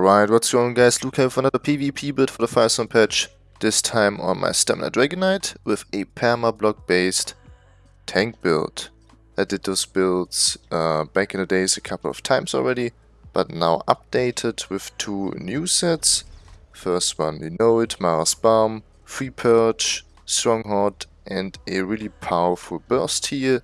Alright, what's going on guys, Luke here with another PvP build for the Firesong patch. This time on my Stamina Dragonknight with a perma block based tank build. I did those builds uh, back in the days a couple of times already, but now updated with two new sets. First one, you know it, Mara's Balm, Free Purge, Stronghold and a really powerful burst here.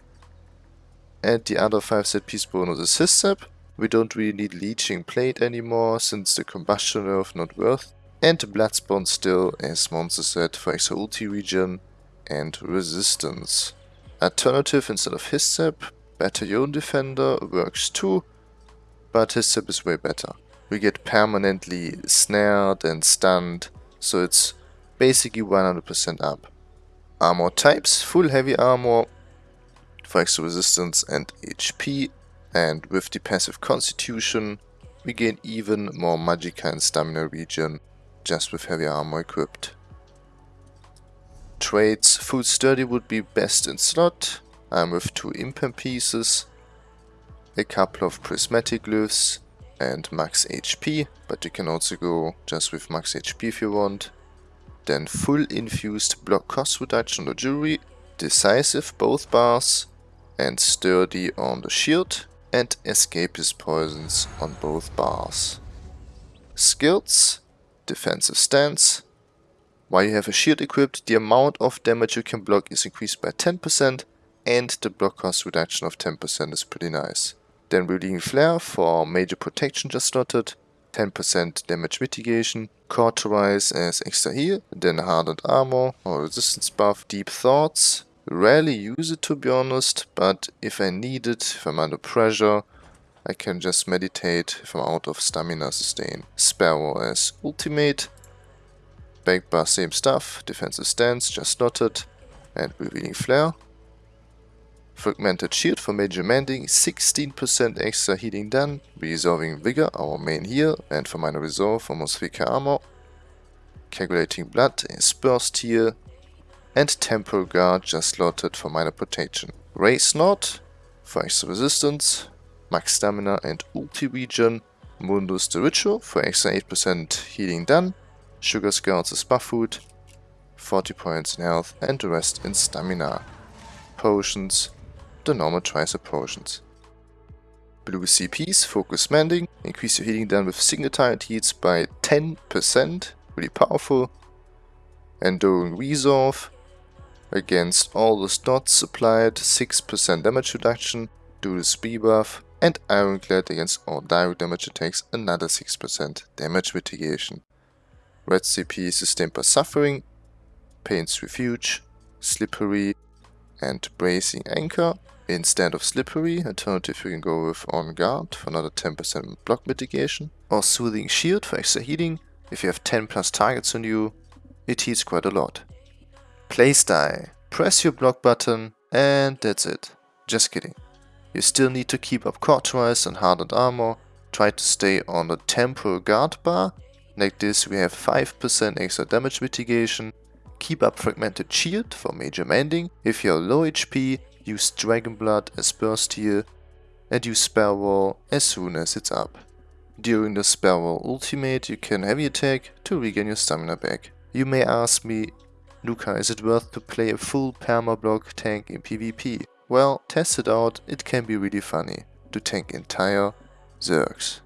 And the other 5 set piece bonus is his set we don't really need Leeching Plate anymore since the Combustion Nerf not worth. And Bloodspawn still as monster said, for extra ulti regen and resistance. Alternative instead of Hissep, Battalion Defender works too, but Hissep is way better. We get permanently snared and stunned, so it's basically 100% up. Armor types, full heavy armor for extra resistance and HP and with the passive constitution we gain even more magicka and stamina regen just with heavy armor equipped. Traits, full sturdy would be best in slot, I'm with two impen pieces, a couple of prismatic glyphs and max HP, but you can also go just with max HP if you want. Then full infused block cost reduction on the jewelry, decisive both bars and sturdy on the shield and escapist poisons on both bars. Skills, defensive stance. While you have a shield equipped, the amount of damage you can block is increased by 10% and the block cost reduction of 10% is pretty nice. Then Revealing Flare for major protection just slotted, 10% damage mitigation, Cauterize as extra heal, then Hardened Armor or Resistance buff, Deep Thoughts, Rarely use it to be honest, but if I need it, if I'm under pressure, I can just meditate if I'm out of stamina sustain. Sparrow as ultimate. Back bar same stuff, defensive stance just slotted, and revealing flare. Fragmented shield for major mending, 16% extra healing done, resolving vigor, our main heal, and for minor resolve almost 3k armor. Coagulating blood is burst here, and Temporal Guard just slotted for minor protection. Race Nord for extra resistance, max stamina and ulti Mundus the Ritual for extra 8% healing done, Sugar Scouts is buff food, 40 points in health and the rest in stamina. Potions, the normal tricep potions. Blue CPs, Focus Mending, increase your healing done with single target heats by 10%, really powerful. Enduring Resolve, Against all the dots applied 6% damage reduction due to speed buff and Ironclad against all direct damage attacks another 6% damage mitigation. Red CP sustained by Suffering, Pain's Refuge, Slippery and Bracing Anchor. Instead of Slippery, alternative you can go with On Guard for another 10% block mitigation or Soothing Shield for extra healing. If you have 10 plus targets on you, it heals quite a lot. Playstyle. Press your block button and that's it. Just kidding. You still need to keep up cauterize and hardened armor. Try to stay on the temporal guard bar. Like this we have 5% extra damage mitigation. Keep up fragmented shield for major mending. If you're low HP, use Dragon Blood as burst heal and use Spell Wall as soon as it's up. During the Spell Wall ultimate you can heavy attack to regain your stamina back. You may ask me Luca, is it worth to play a full perma-block tank in PvP? Well, test it out, it can be really funny to tank entire Zergs.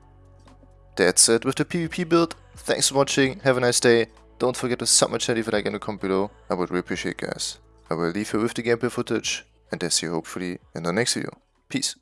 That's it with the PvP build. Thanks for watching, have a nice day. Don't forget to sub my channel if you like in the comment below. I would really appreciate guys. I will leave you with the gameplay footage and I see you hopefully in the next video. Peace.